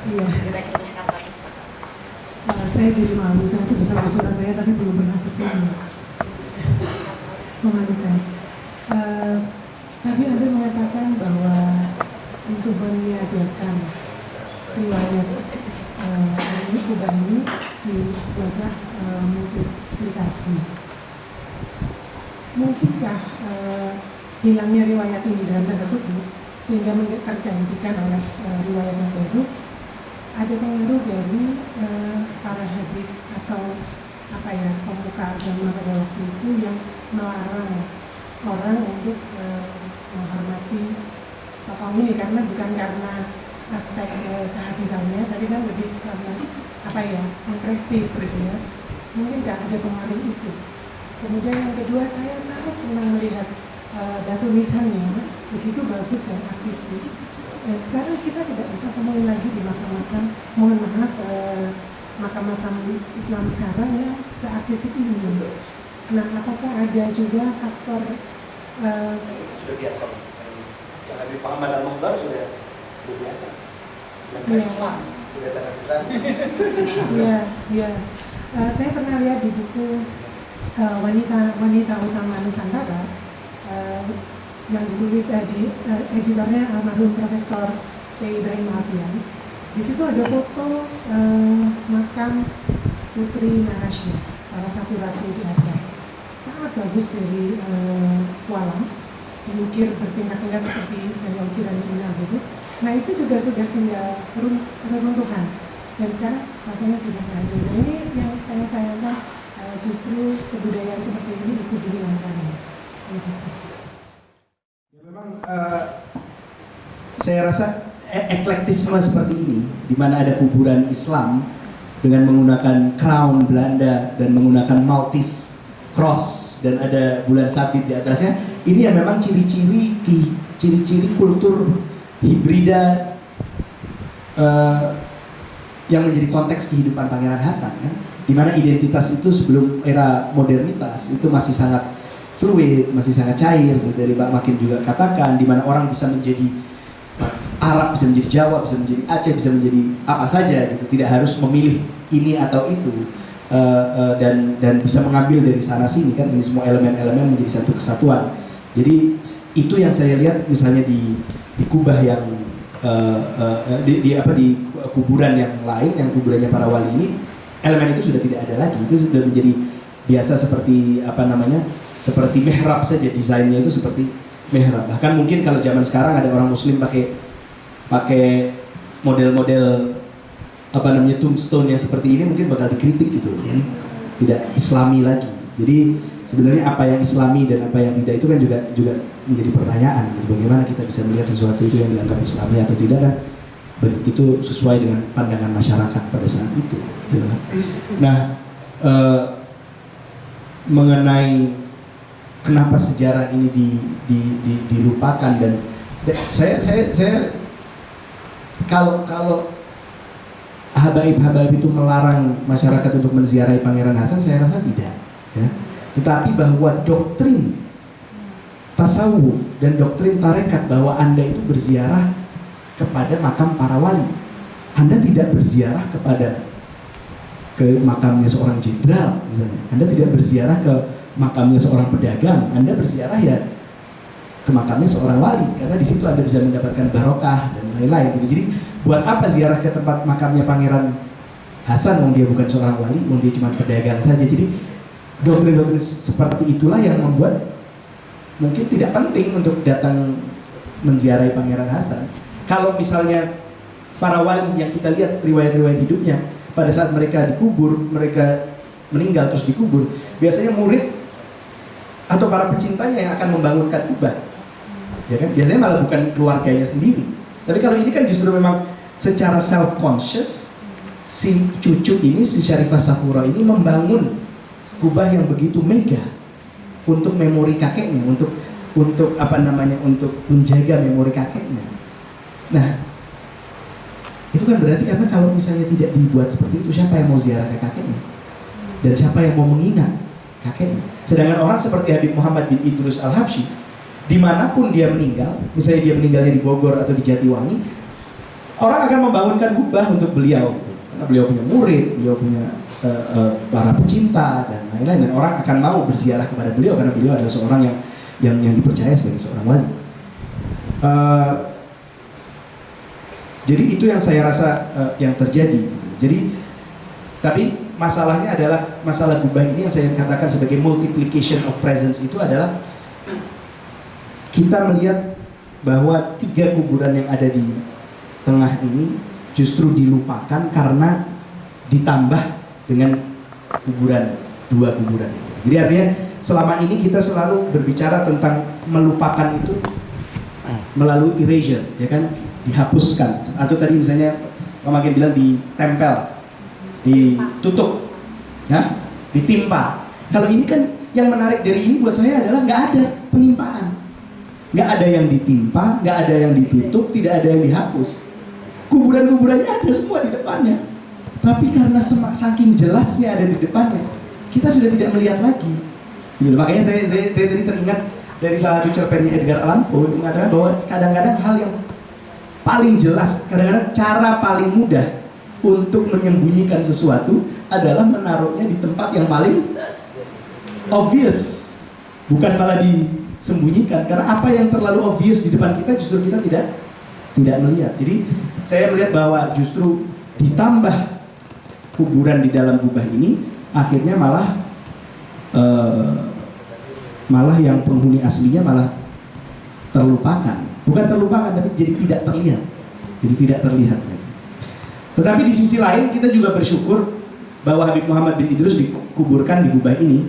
Iya. Uh, saya jadi malu, saya itu bersama Surabaya tapi belum pernah ke sini. Memalukan. Uh, tadi Anda mengatakan bahwa untuk meniadakan riwayat uh, ini kubah ini dibuatlah uh, multiplikasi. Mungkinkah uh, hilangnya riwayat ini dalam tanda kutip sehingga tergantikan oleh uh, riwayat yang baru pengaruh dari uh, para hadis atau apa ya pemuka agama pada waktu itu yang melarang orang untuk uh, menghormati tokoh ini. Karena bukan karena aspek uh, kehadirannya tapi kan lebih karena apa ya prestis gitu ya. Mungkin nggak ada pengaruh itu. Kemudian yang kedua saya sangat senang melihat uh, datu nisannya begitu bagus dan artistik dan sekarang kita tidak bisa temui lagi di makam-makam mohon maaf uh, makam-makam Islam sekarang ya seartistik ini. Nah apakah ada juga faktor uh, sudah biasa. Yang Habib Muhammad Al-Mukhtar sudah sudah biasa. Yang ya. Islam sudah sangat Islam. Iya iya. Uh, saya pernah lihat di buku uh, wanita wanita utama Nusantara uh, yang ditulis uh, di uh, editornya almarhum Profesor K. Ibrahim Alfian. Di situ ada foto uh, makam Putri Narasya, salah satu ratu di Aceh. Sangat bagus dari uh, Kualam, diukir bertingkat-tingkat seperti dari ukiran Cina gitu. Nah itu juga sudah tinggal runtuhan dan sekarang rasanya sudah ada. Nah ini yang saya sayangkan uh, justru kebudayaan seperti ini itu dihilangkan. Terima kasih memang uh, saya rasa eklektisme seperti ini, di mana ada kuburan Islam dengan menggunakan crown Belanda dan menggunakan Maltese cross dan ada bulan sabit di atasnya, ini yang memang ciri-ciri ciri-ciri kultur hibrida uh, yang menjadi konteks kehidupan Pangeran Hasan kan, di mana identitas itu sebelum era modernitas itu masih sangat fluid, masih sangat cair dari Mbak Makin juga katakan di mana orang bisa menjadi Arab, bisa menjadi Jawa, bisa menjadi Aceh, bisa menjadi apa saja gitu, tidak harus memilih ini atau itu. Uh, uh, dan dan bisa mengambil dari sana sini kan ini semua elemen-elemen menjadi satu kesatuan. Jadi itu yang saya lihat misalnya di di kubah yang uh, uh, di, di apa di kuburan yang lain yang kuburannya para wali ini elemen itu sudah tidak ada lagi. Itu sudah menjadi biasa seperti apa namanya seperti mihrab saja desainnya itu seperti mihrab bahkan mungkin kalau zaman sekarang ada orang muslim pakai pakai model-model apa namanya tombstone yang seperti ini mungkin bakal dikritik gitu ya. tidak islami lagi jadi sebenarnya apa yang islami dan apa yang tidak itu kan juga juga menjadi pertanyaan gitu. bagaimana kita bisa melihat sesuatu itu yang dianggap islami atau tidak kan itu sesuai dengan pandangan masyarakat pada saat itu gitu. nah e, mengenai kenapa sejarah ini di, di, di, dilupakan dan saya saya saya kalau kalau habaib-habaib itu melarang masyarakat untuk menziarahi Pangeran Hasan saya rasa tidak ya. tetapi bahwa doktrin tasawuf dan doktrin tarekat bahwa anda itu berziarah kepada makam para wali anda tidak berziarah kepada ke makamnya seorang jenderal misalnya anda tidak berziarah ke makamnya seorang pedagang, Anda berziarah ya ke makamnya seorang wali karena di situ Anda bisa mendapatkan barokah dan lain-lain gitu. Jadi buat apa ziarah ke tempat makamnya Pangeran Hasan wong dia bukan seorang wali, wong dia cuma pedagang saja. Jadi doktrin-doktrin seperti itulah yang membuat mungkin tidak penting untuk datang menziarahi Pangeran Hasan. Kalau misalnya para wali yang kita lihat riwayat-riwayat hidupnya pada saat mereka dikubur, mereka meninggal terus dikubur, biasanya murid atau para pecintanya yang akan membangunkan kubah ya kan? Biasanya malah bukan keluarganya sendiri. Tapi kalau ini kan justru memang secara self conscious si cucu ini si Syarifah Safura ini membangun kubah yang begitu mega untuk memori kakeknya untuk untuk apa namanya untuk menjaga memori kakeknya. Nah itu kan berarti karena kalau misalnya tidak dibuat seperti itu siapa yang mau ziarah ke kakeknya? Dan siapa yang mau mengingat kakeknya. Sedangkan orang seperti Habib Muhammad bin Idrus Al-Habsyi, di mana pun dia meninggal, misalnya dia meninggalnya di Bogor atau di Jatiwangi, orang akan membangunkan kubah untuk beliau. Karena beliau punya murid beliau punya uh, uh, para pecinta dan lain-lain. Dan orang akan mau berziarah kepada beliau karena beliau adalah seorang yang yang yang dipercaya sebagai seorang wali. Uh, jadi itu yang saya rasa uh, yang terjadi. Jadi tapi masalahnya adalah masalah kubah ini yang saya katakan sebagai multiplication of presence itu adalah kita melihat bahwa tiga kuburan yang ada di tengah ini justru dilupakan karena ditambah dengan kuburan dua kuburan. Jadi artinya selama ini kita selalu berbicara tentang melupakan itu melalui erasure, ya kan, dihapuskan. Atau tadi misalnya Pak Makin bilang ditempel, ditutup, ya, ditimpa. Kalau ini kan yang menarik dari ini buat saya adalah nggak ada penimpaan, nggak ada yang ditimpa, nggak ada yang ditutup, tidak ada yang dihapus kuburan-kuburannya ada semua di depannya. Tapi karena semak saking jelasnya ada di depannya, kita sudah tidak melihat lagi. Gitu. Makanya saya, saya, tadi teringat dari salah satu cerpennya Edgar Allan Poe mengatakan bahwa kadang-kadang hal yang paling jelas, kadang-kadang cara paling mudah untuk menyembunyikan sesuatu adalah menaruhnya di tempat yang paling obvious, bukan malah disembunyikan. Karena apa yang terlalu obvious di depan kita justru kita tidak tidak melihat. Jadi saya melihat bahwa justru ditambah kuburan di dalam kubah ini akhirnya malah uh, malah yang penghuni aslinya malah terlupakan bukan terlupakan tapi jadi tidak terlihat jadi tidak terlihat tetapi di sisi lain kita juga bersyukur bahwa Habib Muhammad bin Idrus dikuburkan di kubah ini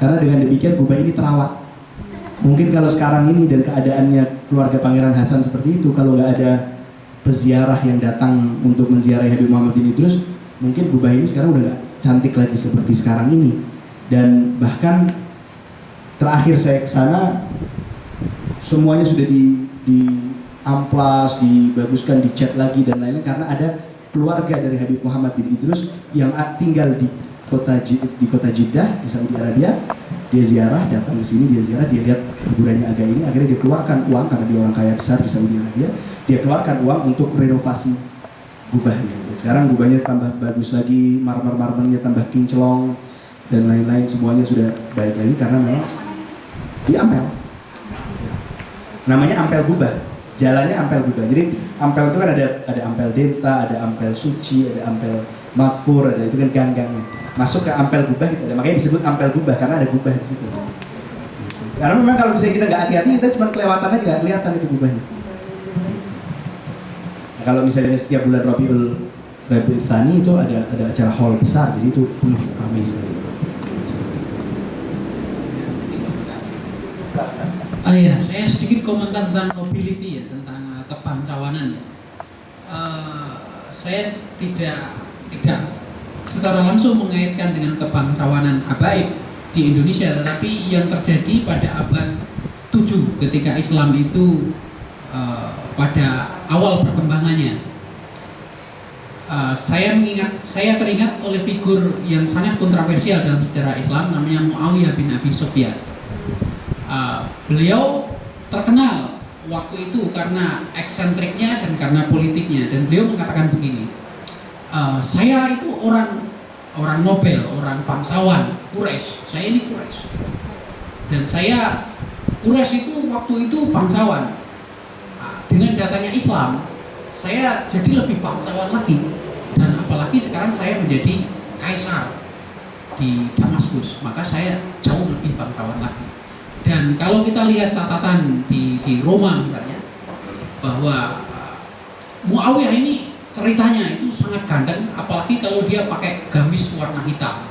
karena dengan demikian kubah ini terawat. Mungkin kalau sekarang ini dan keadaannya keluarga Pangeran Hasan seperti itu kalau nggak ada peziarah yang datang untuk menziarahi Habib Muhammad bin Idrus mungkin Gubah ini sekarang udah gak cantik lagi seperti sekarang ini. Dan bahkan terakhir saya ke sana semuanya sudah di, di amplas, dibaguskan, dicat lagi dan lain-lain karena ada keluarga dari Habib Muhammad bin Idrus yang tinggal di kota di kota Jeddah di Saudi Arabia. Dia ziarah datang ke sini dia ziarah dia lihat kuburannya agak ini akhirnya dia keluarkan uang karena dia orang kaya besar di Saudi Arabia dia keluarkan uang untuk renovasi gubahnya. Sekarang gubahnya tambah bagus lagi marmer-marmernya tambah kinclong dan lain-lain semuanya sudah baik lagi karena memang di Ampel. Namanya Ampel Gubah jalannya Ampel Gubah jadi Ampel itu kan ada ada Ampel Denta ada Ampel Suci ada Ampel Makfur ada itu kan gang-gangnya. Masuk ke ampel gubah gitu. makanya disebut ampel gubah karena ada gubah di situ. Karena memang kalau misalnya kita nggak hati-hati kita cuma kelewatan aja nggak kelihatan itu gubahnya. Nah, kalau misalnya setiap bulan Rabiul Rabiul Thani itu ada ada acara hall besar. Jadi itu penuh ramai sekali Ah ya, saya sedikit komentar tentang mobility ya, tentang uh, kebangsawanan ya. Uh, saya tidak tidak secara langsung mengaitkan dengan kebangsawanan habaib di Indonesia tetapi yang terjadi pada abad 7 ketika Islam itu uh, pada awal perkembangannya. Uh, saya mengingat saya teringat oleh figur yang sangat kontroversial dalam sejarah Islam namanya Muawiyah bin Abi Sufyan uh, beliau terkenal waktu itu karena eksentriknya dan karena politiknya dan beliau mengatakan begini uh, saya itu orang orang Nobel, orang bangsawan, Quraisy. Saya ini Quraisy. Dan saya Quraisy itu waktu itu bangsawan. Nah, dengan datanya Islam, saya jadi lebih bangsawan lagi. Dan apalagi sekarang saya menjadi kaisar di Damaskus, maka saya jauh lebih bangsawan lagi. Dan kalau kita lihat catatan di, di Roma misalnya, bahwa uh, Muawiyah ini ceritanya itu sangat ganteng apalagi kalau dia pakai gamis warna hitam.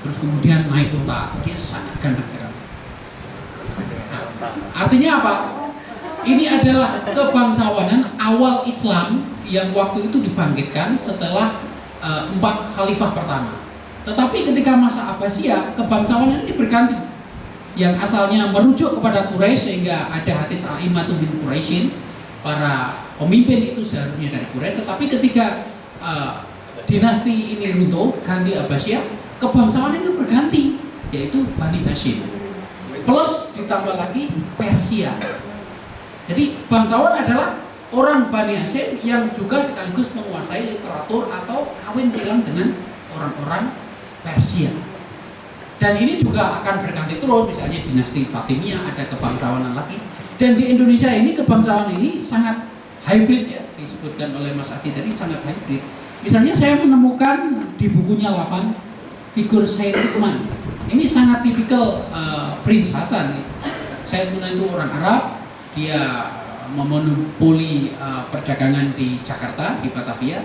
Terus kemudian naik unta dia sangat ganteng sekali artinya apa? Ini adalah kebangsawanan awal Islam yang waktu itu dibangkitkan setelah uh, empat khalifah pertama. Tetapi ketika masa Abbasiyah kebangsawanan ini berganti yang asalnya merujuk kepada Quraisy sehingga ada hadis A'imatu bin Quraisyin para pemimpin itu seharusnya dari Quraisy. Tetapi ketika uh, dinasti ini runtuh ganti Abbasiyah kebangsawan itu berganti yaitu Bani Hashim. Plus ditambah lagi Persia. Jadi bangsawan adalah orang Bani Hashim yang juga sekaligus menguasai literatur atau kawin silang dengan orang-orang Persia. Dan ini juga akan berganti terus, misalnya dinasti Fatimiyah ada kebangsawanan lagi. Dan di Indonesia ini kebangsawanan ini sangat hybrid ya, disebutkan oleh Mas Aki tadi sangat hybrid. Misalnya saya menemukan di bukunya Lapan figur Said Uthman. Ini sangat tipikal uh, Prince Hasan. Said orang Arab, dia memonopoli uh, perdagangan di Jakarta, di Batavia.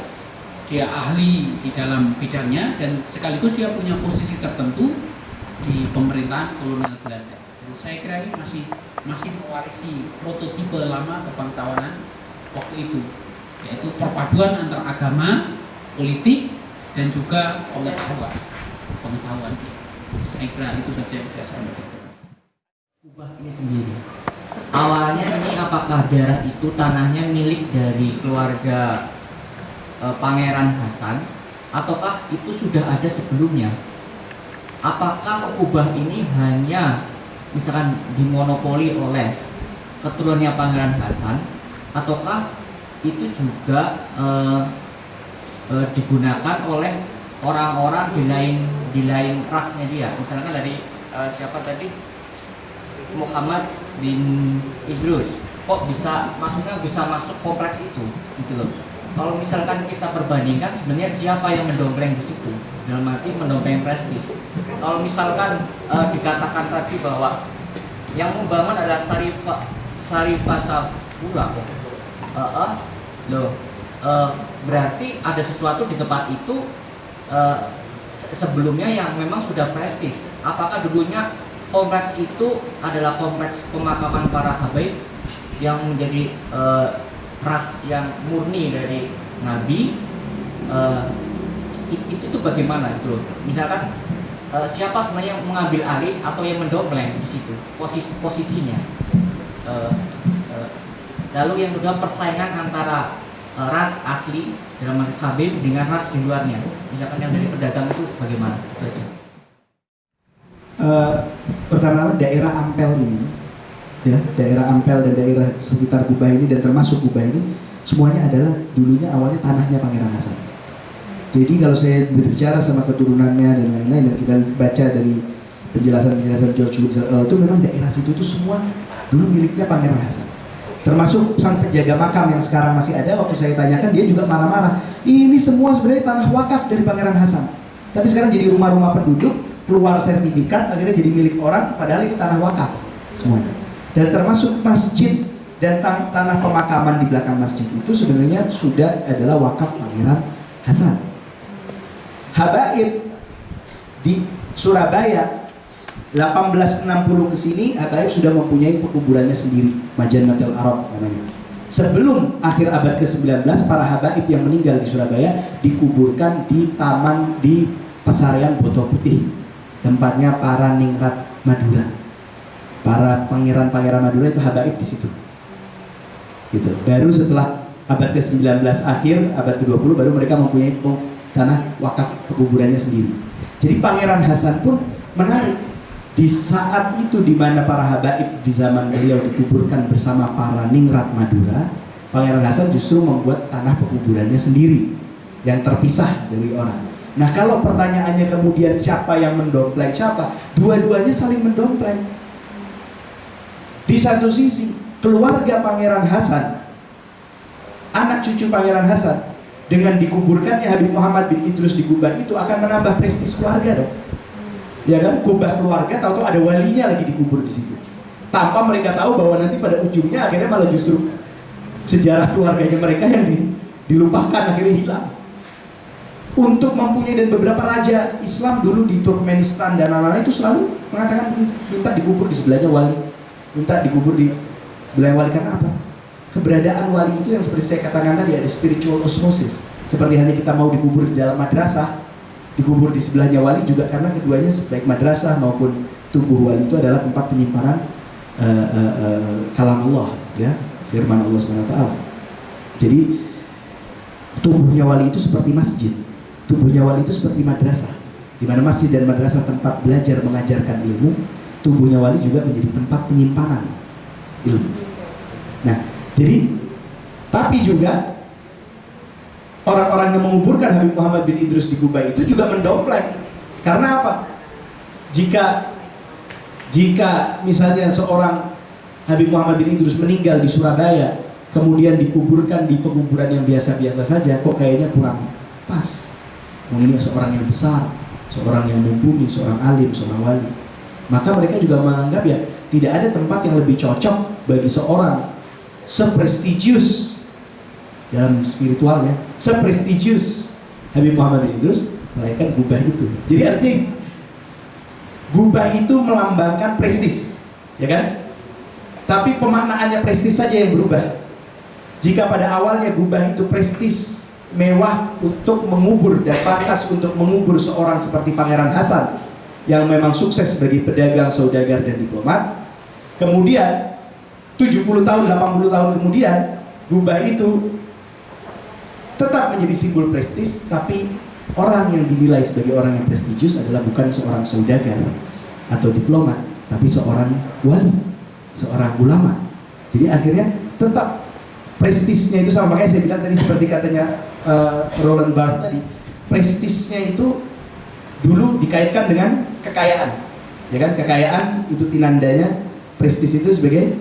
Dia ahli di dalam bidangnya dan sekaligus dia punya posisi tertentu di pemerintahan kolonial Belanda. Dan saya kira ini masih masih mewarisi prototipe lama kebangsawanan waktu itu, yaitu perpaduan antara agama, politik, dan juga pengetahuan. Pengetahuan. Saya kira itu saja yang saya sampaikan. Kubah ini sendiri. Awalnya ini apakah daerah itu tanahnya milik dari keluarga e, Pangeran Hasan ataukah itu sudah ada sebelumnya? Apakah kubah ini hanya misalkan dimonopoli oleh keturunannya Pangeran Hasan ataukah itu juga eh, eh, digunakan oleh orang-orang di lain di lain rasnya dia? Misalkan dari eh, siapa tadi? Muhammad bin Idrus. Kok bisa maksudnya bisa masuk kompleks itu gitu loh. Kalau misalkan kita perbandingkan sebenarnya siapa yang mendongkrak di situ dalam arti mendongkrak prestis. Kalau misalkan uh, dikatakan tadi bahwa yang membangun adalah Sarifah Sarifah Safura. Uh, uh, loh uh, berarti ada sesuatu di tempat itu uh, sebelumnya yang memang sudah prestis. Apakah dulunya kompleks itu adalah kompleks pemakaman para habaib yang menjadi uh, ras yang murni dari Nabi? Uh, itu, itu bagaimana loh misalkan uh, siapa sebenarnya yang mengambil alih atau yang mendompleng di situ posisi posisinya? Uh, uh, lalu yang kedua persaingan antara uh, ras asli dalam Habib dengan ras di luarnya. Misalkan yang dari pedagang itu bagaimana? Uh, pertama daerah Ampel ini ya daerah Ampel dan daerah sekitar Kubah ini dan termasuk Kubah ini semuanya adalah dulunya awalnya tanahnya Pangeran Hasan. Jadi kalau saya berbicara sama keturunannya dan lain-lain dan kita baca dari penjelasan-penjelasan George Woods itu memang daerah situ itu semua dulu miliknya Pangeran Hasan. Termasuk sang penjaga makam yang sekarang masih ada waktu saya tanyakan dia juga marah-marah. Ini semua sebenarnya tanah wakaf dari Pangeran Hasan. Tapi sekarang jadi rumah-rumah penduduk, keluar sertifikat akhirnya jadi milik orang padahal ini tanah wakaf semuanya dan termasuk masjid dan tan tanah pemakaman di belakang masjid itu sebenarnya sudah adalah wakaf Pangeran Hasan. Habaib di Surabaya 1860 ke sini Habaib sudah mempunyai pekuburannya sendiri, Majanatul Arab namanya. Sebelum akhir abad ke-19 para habaib yang meninggal di Surabaya dikuburkan di taman di Pasarian Boto Putih, tempatnya para ningrat Madura para pangeran-pangeran Madura itu habaib di situ. Gitu. Baru setelah abad ke-19 akhir, abad ke-20 baru mereka mempunyai tanah wakaf pekuburannya sendiri. Jadi Pangeran Hasan pun menarik di saat itu di mana para habaib di zaman beliau dikuburkan bersama para ningrat Madura, Pangeran Hasan justru membuat tanah pekuburannya sendiri yang terpisah dari orang. Nah kalau pertanyaannya kemudian siapa yang mendompleng siapa, dua-duanya saling mendompleng di satu sisi, keluarga Pangeran Hasan, anak cucu Pangeran Hasan, dengan dikuburkannya Habib Muhammad bin Idrus di Kubah itu akan menambah prestis keluarga dong. Ya kan, kubah keluarga tahu-tahu ada walinya lagi dikubur di situ. Tanpa mereka tahu bahwa nanti pada ujungnya akhirnya malah justru sejarah keluarganya mereka yang dilupakan akhirnya hilang. Untuk mempunyai dan beberapa raja Islam dulu di Turkmenistan dan lain-lain itu selalu mengatakan minta dikubur di sebelahnya wali minta dikubur di sebelah wali karena apa? Keberadaan wali itu yang seperti saya katakan tadi ada spiritual osmosis. Seperti hanya kita mau dikubur di dalam madrasah, dikubur di sebelahnya wali juga karena keduanya baik madrasah maupun tubuh wali itu adalah tempat penyimpanan uh, uh, uh, kalam Allah, ya firman Allah swt. Jadi tubuhnya wali itu seperti masjid, tubuhnya wali itu seperti madrasah, di mana masjid dan madrasah tempat belajar mengajarkan ilmu, tubuhnya wali juga menjadi tempat penyimpanan ilmu. Nah, jadi Tapi juga orang-orang yang menguburkan Habib Muhammad bin Idrus di Kubah itu juga mendompleng. Karena apa? Jika jika misalnya seorang Habib Muhammad bin Idrus meninggal di Surabaya, kemudian dikuburkan di penguburan yang biasa-biasa saja, kok kayaknya kurang pas. Ini seorang yang besar, seorang yang mumpuni, seorang alim, seorang wali. Maka mereka juga menganggap ya tidak ada tempat yang lebih cocok bagi seorang seprestigius dalam spiritualnya, seprestigius Habib Muhammad bin Idrus melainkan gubah itu. Jadi artinya gubah itu melambangkan prestis, ya kan? Tapi pemaknaannya prestis saja yang berubah. Jika pada awalnya gubah itu prestis, mewah untuk mengubur dan pantas untuk mengubur seorang seperti Pangeran Hasan yang memang sukses sebagai pedagang, saudagar dan diplomat. Kemudian 70 tahun, 80 tahun kemudian gubah itu tetap menjadi simbol prestis, tapi orang yang dinilai sebagai orang yang prestigius adalah bukan seorang saudagar atau diplomat, tapi seorang wali, seorang ulama. Jadi akhirnya tetap prestisnya itu sama makanya saya bilang tadi seperti katanya uh, Roland Barthes tadi, prestisnya itu dulu dikaitkan dengan kekayaan, ya kan? Kekayaan itu tinandanya, prestis itu sebagai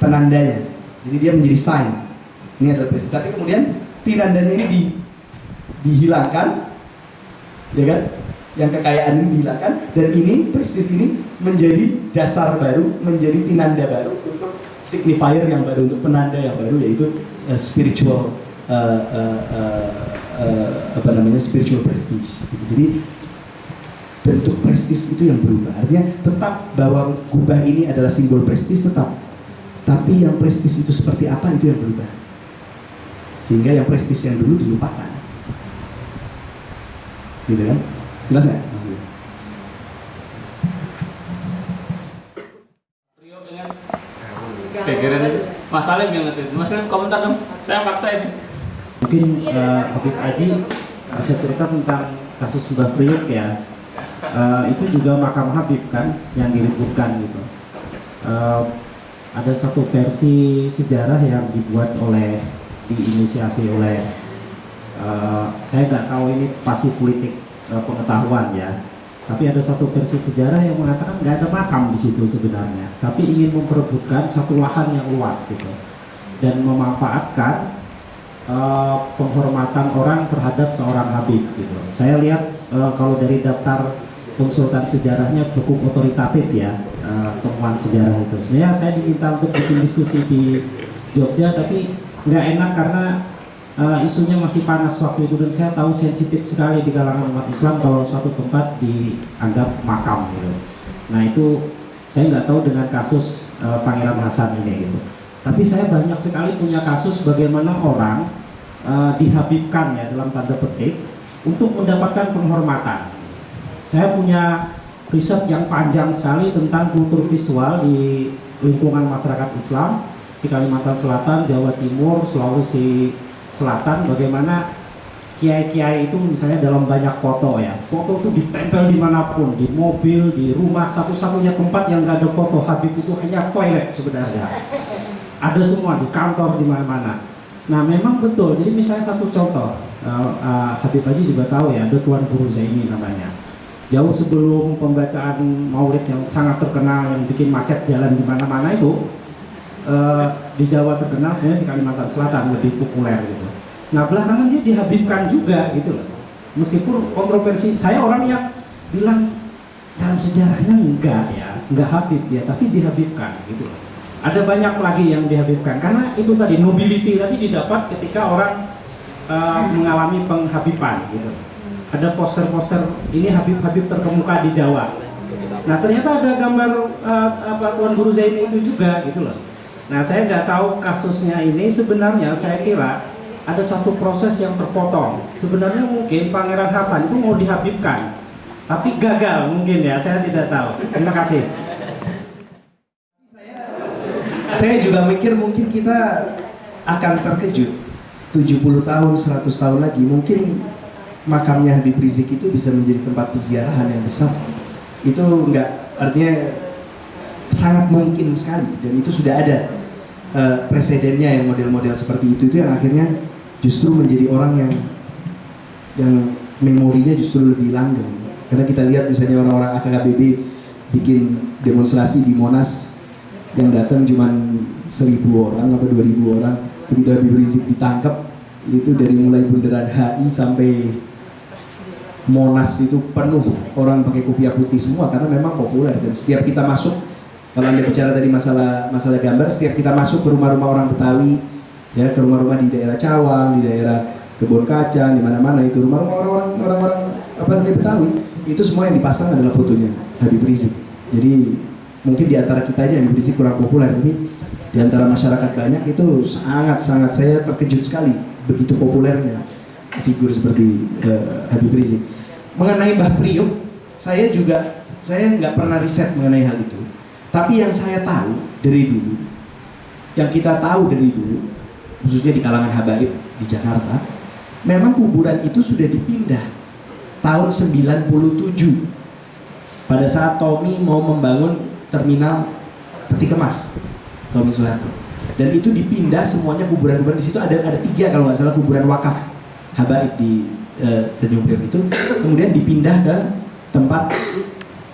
penandanya. Jadi dia menjadi sign. Ini adalah prestis. Tapi kemudian tinandanya ini di, dihilangkan, ya kan? Yang kekayaan ini dihilangkan dan ini prestis ini menjadi dasar baru, menjadi tinanda baru untuk signifier yang baru, untuk penanda yang baru yaitu uh, spiritual uh, uh, uh, uh, apa namanya spiritual prestige. Jadi bentuk prestis itu yang berubah. Artinya tetap bahwa gubah ini adalah simbol prestis tetap. Tapi yang prestis itu seperti apa itu yang berubah. Sehingga yang prestis yang dulu dilupakan. Gitu kan? Jelas nggak maksudnya? Rio dengan pikiran itu Mas Salim yang ngerti Mas Salim komentar dong saya paksa ini Mungkin uh, Habib Aji bisa cerita tentang kasus Mbah Priok ya. Uh, itu juga makam Habib kan yang diribukan gitu. Uh, ada satu versi sejarah yang dibuat oleh diinisiasi oleh uh, saya nggak tahu ini pasti politik uh, pengetahuan ya. Tapi ada satu versi sejarah yang mengatakan nggak ada makam di situ sebenarnya, tapi ingin memperebutkan satu lahan yang luas gitu dan memanfaatkan uh, penghormatan orang terhadap seorang Habib gitu. Saya lihat uh, kalau dari daftar konsultan sejarahnya cukup otoritatif ya uh, temuan sejarah itu. Sebenarnya saya diminta untuk bikin diskusi di Jogja tapi nggak enak karena uh, isunya masih panas waktu itu dan saya tahu sensitif sekali di kalangan umat Islam kalau suatu tempat dianggap makam gitu. Nah itu saya nggak tahu dengan kasus uh, Pangeran Hasan ini gitu. Tapi saya banyak sekali punya kasus bagaimana orang uh, dihabibkan ya dalam tanda petik untuk mendapatkan penghormatan. Saya punya riset yang panjang sekali tentang kultur visual di lingkungan masyarakat Islam di Kalimantan Selatan, Jawa Timur, Sulawesi Selatan. Bagaimana kiai-kiai itu misalnya dalam banyak foto ya. Foto itu ditempel di mana pun di mobil, di rumah satu-satunya tempat yang nggak ada foto. Habib itu hanya toilet sebenarnya. Ada semua di kantor di mana-mana. Nah memang betul. Jadi misalnya satu contoh uh, uh, Habib Haji juga tahu ya ada Tuan Guru Zaini namanya jauh sebelum pembacaan maulid yang sangat terkenal yang bikin macet jalan di mana-mana itu uh, di Jawa terkenal sebenarnya di Kalimantan Selatan lebih populer gitu Nah belakangan dia dihabibkan juga gitu loh. Meskipun kontroversi, saya orang yang bilang dalam sejarahnya enggak ya, enggak habib ya, tapi dihabibkan gitu loh. Ada banyak lagi yang dihabibkan karena itu tadi nobility tadi didapat ketika orang uh, mengalami penghabiban gitu. Ada poster-poster ini habib-habib terkemuka di Jawa. Nah ternyata ada gambar uh, apa Tuan Guru Zaini itu juga gitu loh. Nah saya nggak tahu kasusnya ini sebenarnya saya kira ada satu proses yang terpotong. Sebenarnya mungkin Pangeran Hasan itu mau dihabibkan, tapi gagal mungkin ya, saya tidak tahu. Terima kasih. Saya juga mikir mungkin kita akan terkejut 70 tahun, 100 tahun lagi mungkin makamnya Habib Rizik itu bisa menjadi tempat peziarahan yang besar. Itu enggak artinya sangat mungkin sekali. Dan itu sudah ada eh, presidennya yang model-model seperti itu itu yang akhirnya justru menjadi orang yang yang memorinya justru lebih langgeng. Karena kita lihat misalnya orang-orang AKKBB bikin demonstrasi di Monas yang datang cuma seribu orang atau dua ribu orang. Begitu Habib Rizik ditangkap itu dari mulai bundaran HI sampai Monas itu penuh. Orang pakai kopiah putih semua karena memang populer. Dan setiap kita masuk kalau anda bicara tadi masalah masalah gambar setiap kita masuk ke rumah-rumah orang Betawi ya ke rumah-rumah di daerah Cawang di daerah Kebun Kacang di mana-mana itu rumah-rumah orang-orang orang-orang apa namanya Betawi itu semua yang dipasang adalah fotonya Habib Rizik. Jadi mungkin di antara kita aja Habib Rizik kurang populer. Tapi di antara masyarakat banyak itu sangat-sangat saya terkejut sekali begitu populernya figur seperti eh, Habib Rizik mengenai Mbah Priok saya juga saya nggak pernah riset mengenai hal itu. Tapi yang saya tahu dari dulu yang kita tahu dari dulu khususnya di kalangan habaib di Jakarta memang kuburan itu sudah dipindah tahun 97 pada saat Tommy mau membangun terminal peti kemas Tommy Soeharto. Dan itu dipindah semuanya kuburan-kuburan. Di situ ada ada tiga kalau nggak salah kuburan wakaf habaib di eh, Tanjung Priok itu kemudian dipindah ke tempat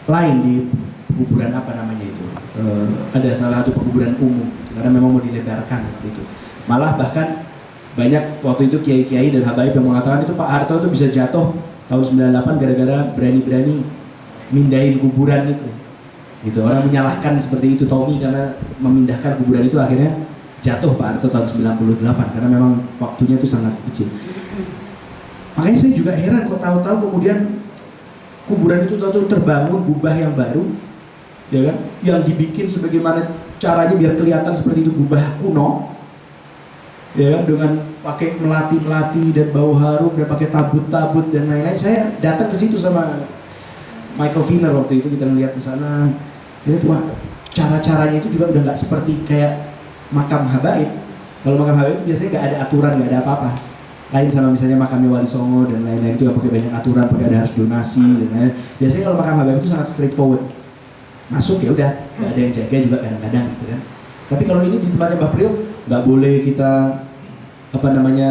lain di kuburan apa namanya itu. Eh, ada salah satu kuburan umum karena memang mau dilebarkan itu. Malah bahkan banyak waktu itu kiai-kiai dan habaib yang mengatakan itu Pak Harto itu bisa jatuh tahun 98 gara-gara berani-berani mindahin kuburan itu. Gitu orang menyalahkan seperti itu Tommy karena memindahkan kuburan itu akhirnya jatuh Pak Harto tahun 98 karena memang waktunya itu sangat kecil makanya saya juga heran kok tahu-tahu kemudian kuburan itu tahu-tahu terbangun gubah yang baru ya kan? Yang dibikin sebagaimana caranya biar kelihatan seperti itu gubah kuno ya kan? Dengan pakai melati melati dan bau harum dan pakai tabut tabut dan lain-lain. Saya datang ke situ sama Michael Viner waktu itu kita melihat di sana. Jadi wah cara-caranya itu juga udah nggak seperti kayak makam habaib. Kalau makam habaib biasanya nggak ada aturan nggak ada apa-apa lain sama misalnya makamnya Wali Songo dan lain-lain itu yang pakai banyak aturan pakai ada harus donasi dan lain-lain. Biasanya kalau makam habaib itu sangat straightforward. Masuk ya udah nggak ada yang jaga juga kadang-kadang gitu kan. Tapi kalau ini di tempatnya Mbak Priok nggak boleh kita apa namanya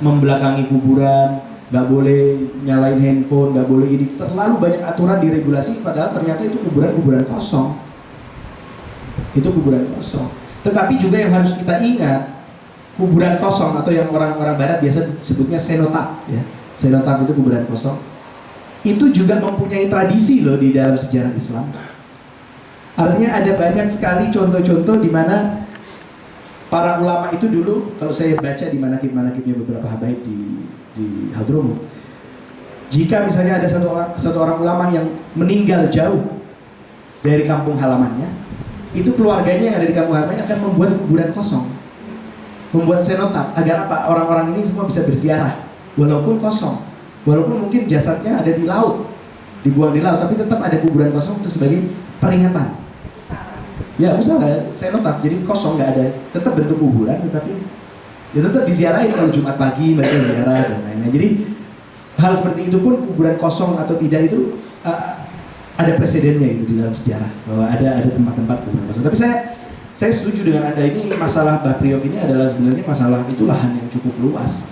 membelakangi kuburan nggak boleh nyalain handphone nggak boleh ini. Terlalu banyak aturan diregulasi padahal ternyata itu kuburan-kuburan kosong. Itu kuburan kosong. Tetapi juga yang harus kita ingat kuburan kosong atau yang orang-orang barat biasa sebutnya senotap ya senotap itu kuburan kosong itu juga mempunyai tradisi loh di dalam sejarah Islam Artinya ada banyak sekali contoh-contoh di mana para ulama itu dulu kalau saya baca di manakib-manakibnya beberapa habaib di di Hadromo. Jika misalnya ada satu orang, satu orang ulama yang meninggal jauh dari kampung halamannya, itu keluarganya yang ada di kampung halamannya akan membuat kuburan kosong. Membuat senotap agar apa? Orang-orang ini semua bisa berziarah walaupun kosong. Walaupun mungkin jasadnya ada di laut, dibuang di laut, tapi tetap ada kuburan kosong itu sebagai peringatan. Ya saya notaf, jadi kosong nggak ada, tetap bentuk kuburan, tetapi ya tetap diziarahin kalau Jumat pagi mereka ziarah dan lain-lain. Jadi hal seperti itu pun kuburan kosong atau tidak itu uh, ada presidennya itu di dalam sejarah bahwa ada ada tempat-tempat kuburan kosong. Tapi saya saya setuju dengan anda ini masalah Bapriok ini adalah sebenarnya masalah itu lahan yang cukup luas.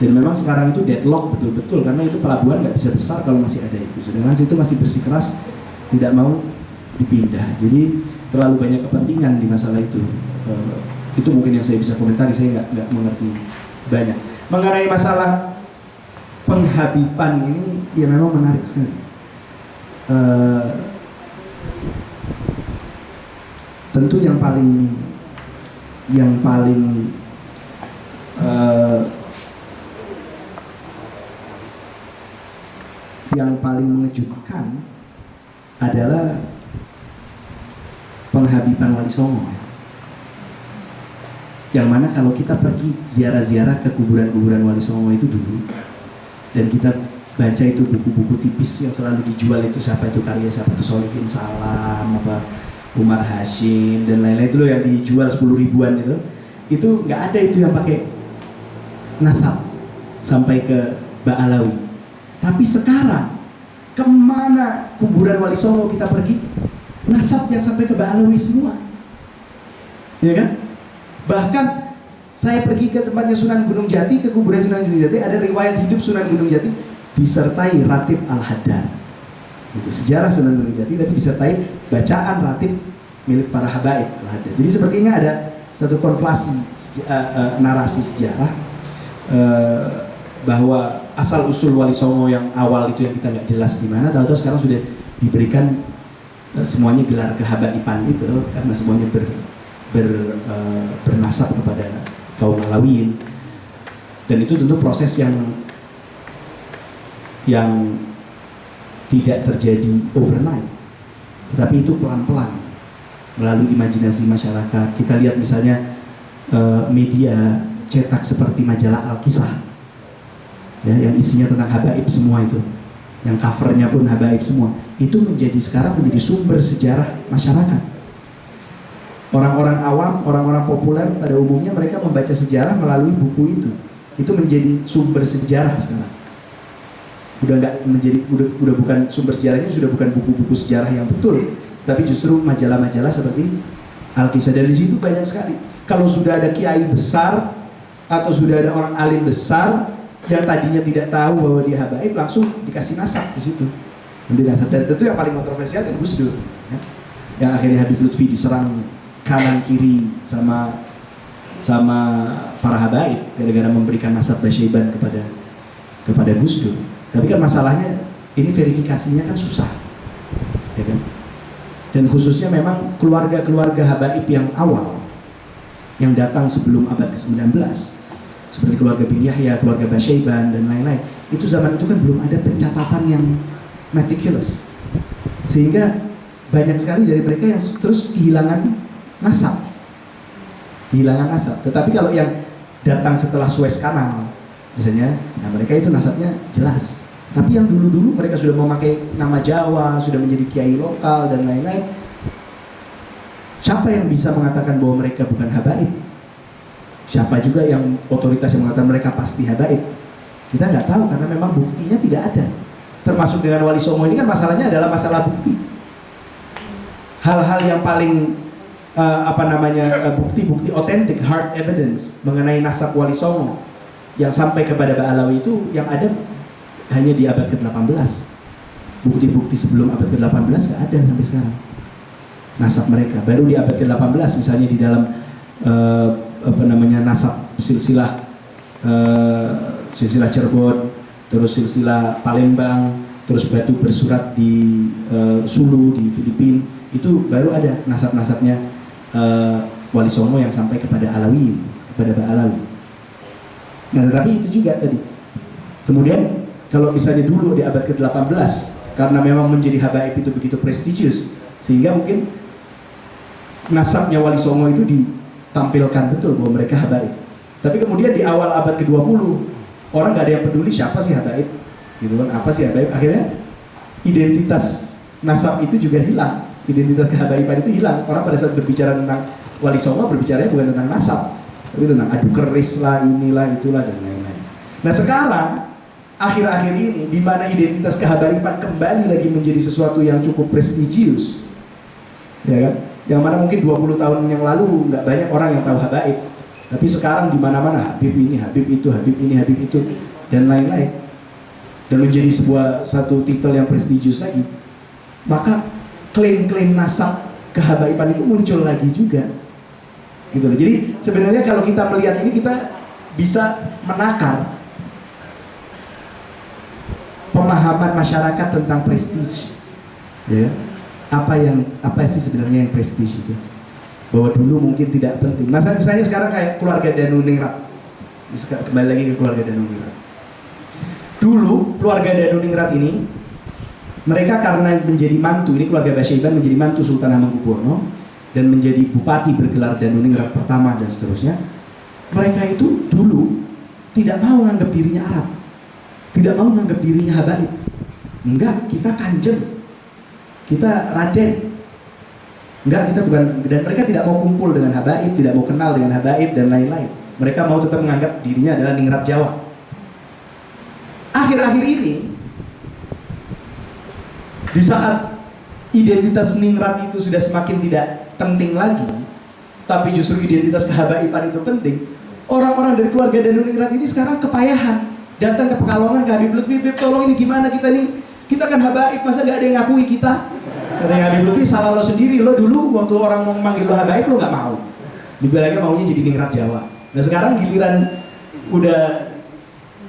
Dan memang sekarang itu deadlock betul-betul karena itu pelabuhan nggak bisa besar kalau masih ada itu. Sedangkan situ masih bersikeras tidak mau dipindah. Jadi terlalu banyak kepentingan di masalah itu. Uh, itu mungkin yang saya bisa komentari saya nggak nggak mengerti banyak. Mengenai masalah penghabiban ini ya memang menarik sekali. Uh, tentu yang paling yang paling uh, yang paling mengejutkan adalah penghabiban Wali Songo. Yang mana kalau kita pergi ziarah-ziarah ke kuburan-kuburan Wali Songo itu dulu dan kita baca itu buku-buku tipis yang selalu dijual itu siapa itu karya siapa itu Solihin Salam apa Umar Hashim dan lain-lain itu loh yang dijual 10 ribuan itu. Itu nggak ada itu yang pakai nasab sampai ke Ba'alawi tapi sekarang ke mana kuburan Wali Songo kita pergi? Nasab yang sampai ke Ba'alawi semua. Ya kan? Bahkan saya pergi ke tempatnya Sunan Gunung Jati, ke kuburan Sunan Gunung Jati, ada riwayat hidup Sunan Gunung Jati disertai ratib Al-Haddad. Sejarah Sunan Gunung Jati, tapi disertai bacaan ratib milik para habaib. Jadi sepertinya ada satu konflasi uh, uh, narasi sejarah uh, bahwa asal usul Wali Songo yang awal itu yang kita nggak jelas di mana, tahu-tahu sekarang sudah diberikan semuanya gelar kehabaiban itu karena semuanya ber, ber, bernasab kepada kaum Alawiyin dan itu tentu proses yang yang tidak terjadi overnight. Tapi itu pelan-pelan melalui imajinasi masyarakat. Kita lihat misalnya uh, media cetak seperti majalah Al-Kisah ya, yang isinya tentang habaib semua itu. Yang covernya pun habaib semua. Itu menjadi sekarang menjadi sumber sejarah masyarakat. Orang-orang awam, orang-orang populer pada umumnya mereka membaca sejarah melalui buku itu. Itu menjadi sumber sejarah sekarang udah nggak menjadi udah, udah bukan sumber sejarahnya sudah bukan buku-buku sejarah yang betul. Tapi justru majalah-majalah seperti Alkisah dan di situ banyak sekali. Kalau sudah ada kiai besar atau sudah ada orang alim besar yang tadinya tidak tahu bahwa dia habaib langsung dikasih nasab di situ. Dan tentu yang paling kontroversial kan Gus Dur ya. yang akhirnya Habib Lutfi diserang kanan kiri sama sama para habaib gara-gara memberikan nasab Basyaiban kepada kepada Gus Dur tapi kan masalahnya ini verifikasinya kan susah. Ya kan? Dan khususnya memang keluarga-keluarga habaib yang awal yang datang sebelum abad ke-19 seperti keluarga bin Yahya, keluarga Basyaiban dan lain-lain. Itu zaman itu kan belum ada pencatatan yang meticulous. Sehingga banyak sekali dari mereka yang terus kehilangan nasab. Kehilangan nasab. Tetapi kalau yang datang setelah Suez Canal misalnya, nah mereka itu nasabnya jelas tapi yang dulu-dulu mereka sudah memakai nama Jawa, sudah menjadi kiai lokal dan lain-lain. Siapa yang bisa mengatakan bahwa mereka bukan habaib? Siapa juga yang otoritas yang mengatakan mereka pasti habaib? Kita nggak tahu karena memang buktinya tidak ada. Termasuk dengan Wali Songo ini kan masalahnya adalah masalah bukti. Hal-hal yang paling uh, apa namanya bukti-bukti uh, otentik, hard evidence mengenai nasab Wali Songo yang sampai kepada Ba'alawi itu yang ada hanya di abad ke-18 bukti-bukti sebelum abad ke-18 gak ada sampai sekarang. Nasab mereka. Baru di abad ke-18 misalnya di dalam uh, apa namanya nasab silsilah uh, silsilah Cirebon terus silsilah Palembang terus batu bersurat di uh, Sulu di Filipina. Itu baru ada nasab-nasabnya uh, Wali Songo yang sampai kepada Alawi kepada Ba Alawi. Nah tetapi itu juga tadi. Kemudian kalau misalnya dulu di abad ke-18 karena memang menjadi habaib itu begitu prestisius sehingga mungkin nasabnya Wali Songo itu ditampilkan betul bahwa mereka habaib. Tapi kemudian di awal abad ke-20 orang gak ada yang peduli siapa sih habaib gitu kan? Apa sih habaib? Akhirnya identitas nasab itu juga hilang. Identitas kehabaiban itu hilang. Orang pada saat berbicara tentang Wali Songo berbicara bukan tentang nasab tapi tentang adu keris lah inilah itulah dan lain-lain. Nah sekarang akhir-akhir ini di mana identitas kehabaiban kembali lagi menjadi sesuatu yang cukup prestisius ya kan? Yang mana mungkin 20 tahun yang lalu nggak banyak orang yang tahu habaib. Tapi sekarang di mana-mana Habib ini, Habib itu, Habib ini, Habib itu dan lain-lain. Dan menjadi sebuah satu titel yang prestisius lagi. Maka klaim-klaim nasab kehabaiban itu muncul lagi juga. Gitu loh. Jadi sebenarnya kalau kita melihat ini kita bisa menakar pemahaman masyarakat tentang prestige. Ya. Apa yang apa sih sebenarnya yang prestige itu? Bahwa dulu mungkin tidak penting. Masa misalnya sekarang kayak keluarga Danuningrat kembali lagi ke keluarga Danuningrat dulu keluarga Danuningrat ini mereka karena menjadi mantu ini keluarga Basyaiban menjadi mantu Sultan Hamengkubuwono dan menjadi bupati bergelar Danuningrat pertama dan seterusnya mereka itu dulu tidak mau menganggap dirinya Arab tidak mau menganggap dirinya habaib. Enggak kita kanjeng. Kita raden. Enggak kita bukan. Dan mereka tidak mau kumpul dengan habaib tidak mau kenal dengan habaib dan lain-lain. Mereka mau tetap menganggap dirinya adalah ningrat Jawa. Akhir-akhir ini di saat identitas ningrat itu sudah semakin tidak penting lagi tapi justru identitas kehabaiban itu penting. Orang-orang dari keluarga Danuningrat ini sekarang kepayahan. Datang ke Pekalongan ke Habib Lutfi, Beb tolong ini gimana kita nih? Kita kan habaib, masa gak ada yang ngakui kita? Katanya Habib Lutfi, salah lo sendiri. Lo dulu waktu orang mau manggil lo habaib, lo gak mau. Dibilangnya maunya jadi ningrat Jawa. Nah sekarang giliran udah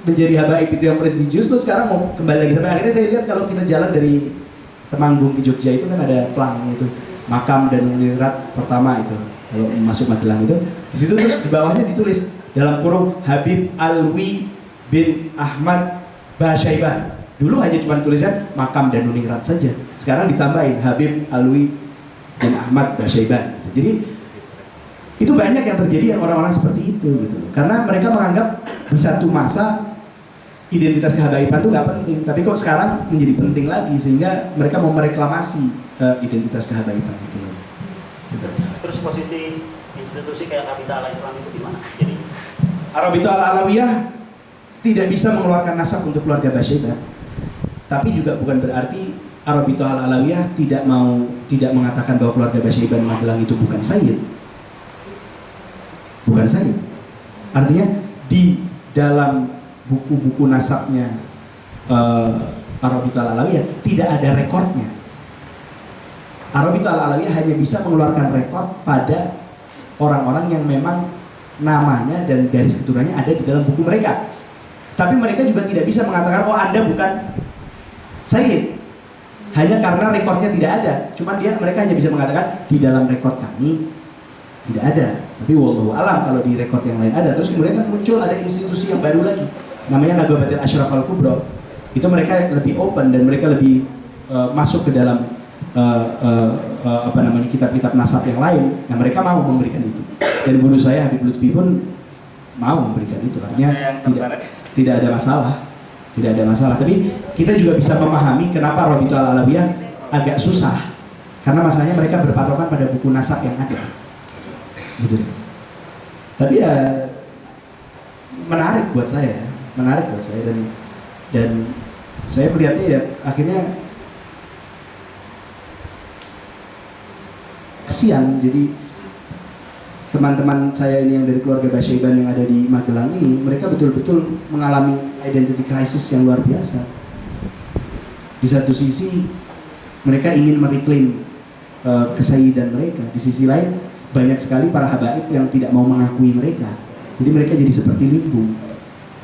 menjadi habaib itu yang prestisius, lo sekarang mau kembali lagi. Sampai akhirnya saya lihat kalau kita jalan dari Temanggung ke Jogja itu kan ada pelang itu makam dan ningrat pertama itu kalau masuk Magelang itu di situ terus di bawahnya ditulis dalam kurung Habib Alwi bin Ahmad Basyaibah dulu hanya cuma tulisan makam dan ningrat saja. Sekarang ditambahin Habib Alwi bin Ahmad Basyaibah jadi itu banyak yang terjadi yang orang-orang seperti itu gitu. Karena mereka menganggap di satu masa identitas kehabaiban itu nggak penting. Tapi kok sekarang menjadi penting lagi sehingga mereka mau mereklamasi uh, identitas kehabaiban itu. Gitu. Terus posisi institusi kayak Kapital Islam itu gimana? Jadi Arabitu al alawiyah tidak bisa mengeluarkan nasab untuk keluarga Basyaibah tapi juga bukan berarti Arabitu al alawiyah tidak mau tidak mengatakan bahwa keluarga Basyaibah Magelang itu bukan sayyid. Bukan sayyid. Artinya di dalam buku-buku nasabnya uh, Arabitu al alawiyah tidak ada rekornya. Arabitu al alawiyah hanya bisa mengeluarkan rekor pada orang-orang yang memang namanya dan garis keturunannya ada di dalam buku mereka. Tapi mereka juga tidak bisa mengatakan, oh Anda bukan Sayyid. Hanya karena rekornya tidak ada. Cuma dia mereka hanya bisa mengatakan di dalam rekor kami tidak ada. Tapi wallahu alam kalau di rekor yang lain ada. Terus kemudian kan muncul ada institusi yang baru lagi. Namanya Nagabatil Ashraf Al Kubro. Itu mereka lebih open dan mereka lebih uh, masuk ke dalam uh, uh, uh, apa namanya kitab-kitab nasab yang lain. Yang mereka mau memberikan itu dan guru saya Habib Lutfi pun mau memberikan itu artinya tidak tidak ada masalah tidak ada masalah. Tapi kita juga bisa memahami kenapa Robitu al alawiyah agak susah. Karena masalahnya mereka berpatokan pada buku nasab yang ada. Gitu. Tapi ya menarik buat saya menarik buat saya. Dan dan saya melihatnya ya akhirnya kesian. Jadi teman-teman saya ini yang dari keluarga Basyiban yang ada di Magelang ini mereka betul-betul mengalami identity crisis yang luar biasa. Di satu sisi mereka ingin mereklaim uh, kesayidan mereka. Di sisi lain banyak sekali para habaib yang tidak mau mengakui mereka. Jadi mereka jadi seperti limbung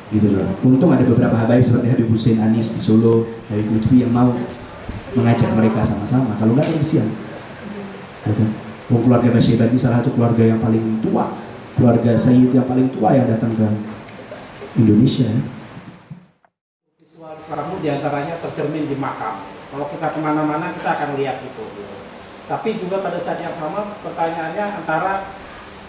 gitu loh. Untung ada beberapa habaib seperti Habib Hussein Anis di Solo Habib Lutfi yang mau mengajak mereka sama-sama. Kalau nggak kesian. Gitu. Keluarga Basyiban ini salah satu keluarga yang paling tua, keluarga Sayyid yang paling tua yang datang ke Indonesia. Visual Islam itu di antaranya tercermin di makam. Kalau kita ke mana-mana kita akan lihat itu. Tapi juga pada saat yang sama pertanyaannya antara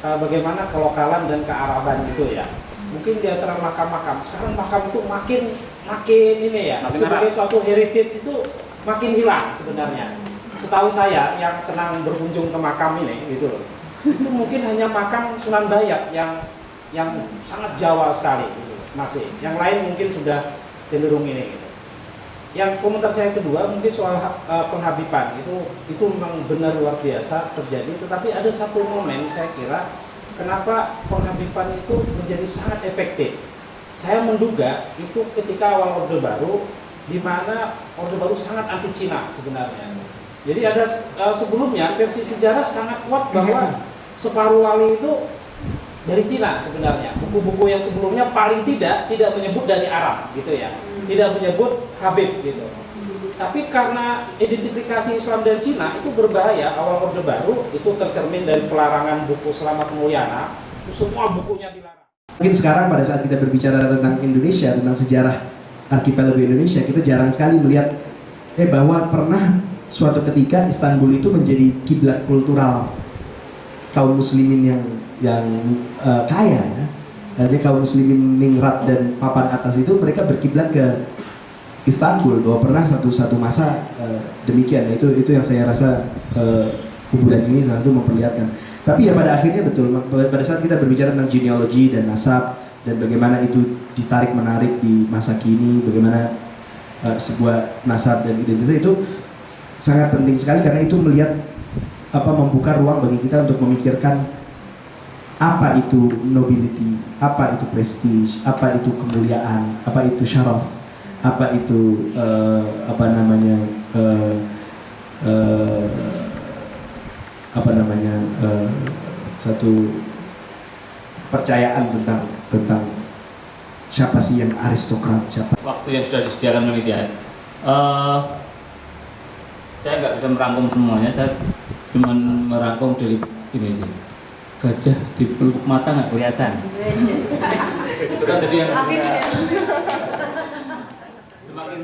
uh, bagaimana kelokalan dan kearaban gitu ya. Mungkin di antara makam-makam. Sekarang makam itu makin makin ini ya. Makin sebagai suatu heritage itu makin hilang sebenarnya setahu saya yang senang berkunjung ke makam ini gitu loh. Itu mungkin hanya makam Sunan Dayak yang yang sangat Jawa sekali gitu, masih. Yang lain mungkin sudah cenderung ini gitu. yang komentar saya kedua mungkin soal uh, penghabiban itu itu memang benar luar biasa terjadi tetapi ada satu momen saya kira kenapa penghabiban itu menjadi sangat efektif. Saya menduga itu ketika awal Orde Baru di mana Orde Baru sangat anti Cina sebenarnya jadi ada uh, sebelumnya versi sejarah sangat kuat bahwa separuh wali itu dari Cina sebenarnya. Buku-buku yang sebelumnya paling tidak tidak menyebut dari Arab gitu ya. Tidak menyebut Habib gitu. Tapi karena identifikasi Islam dan Cina itu berbahaya, awal Orde Baru itu tercermin dari pelarangan buku Selamat Mulyana, semua bukunya dilarang. Mungkin sekarang pada saat kita berbicara tentang Indonesia, tentang sejarah archipelago Indonesia, kita jarang sekali melihat eh bahwa pernah suatu ketika Istanbul itu menjadi kiblat kultural kaum muslimin yang yang uh, kaya ya. Jadi kaum muslimin ningrat dan papan atas itu mereka berkiblat ke Istanbul bahwa pernah satu satu masa uh, demikian itu itu yang saya rasa uh, kuburan ini salah satu memperlihatkan. Tapi ya pada akhirnya betul pada saat kita berbicara tentang genealogi dan nasab dan bagaimana itu ditarik menarik di masa kini, bagaimana uh, sebuah nasab dan identitas itu sangat penting sekali karena itu melihat apa membuka ruang bagi kita untuk memikirkan apa itu nobility, apa itu prestige, apa itu kemuliaan, apa itu syaraf, apa itu eh, apa namanya eh, eh, apa namanya eh, satu percayaan tentang tentang siapa sih yang aristokrat, siapa waktu yang sudah disediakan panitia. Eh, saya nggak bisa merangkum semuanya saya cuma merangkum dari ini sih. Gajah di peluk mata nggak kelihatan. Iya, iya. Kan yang semakin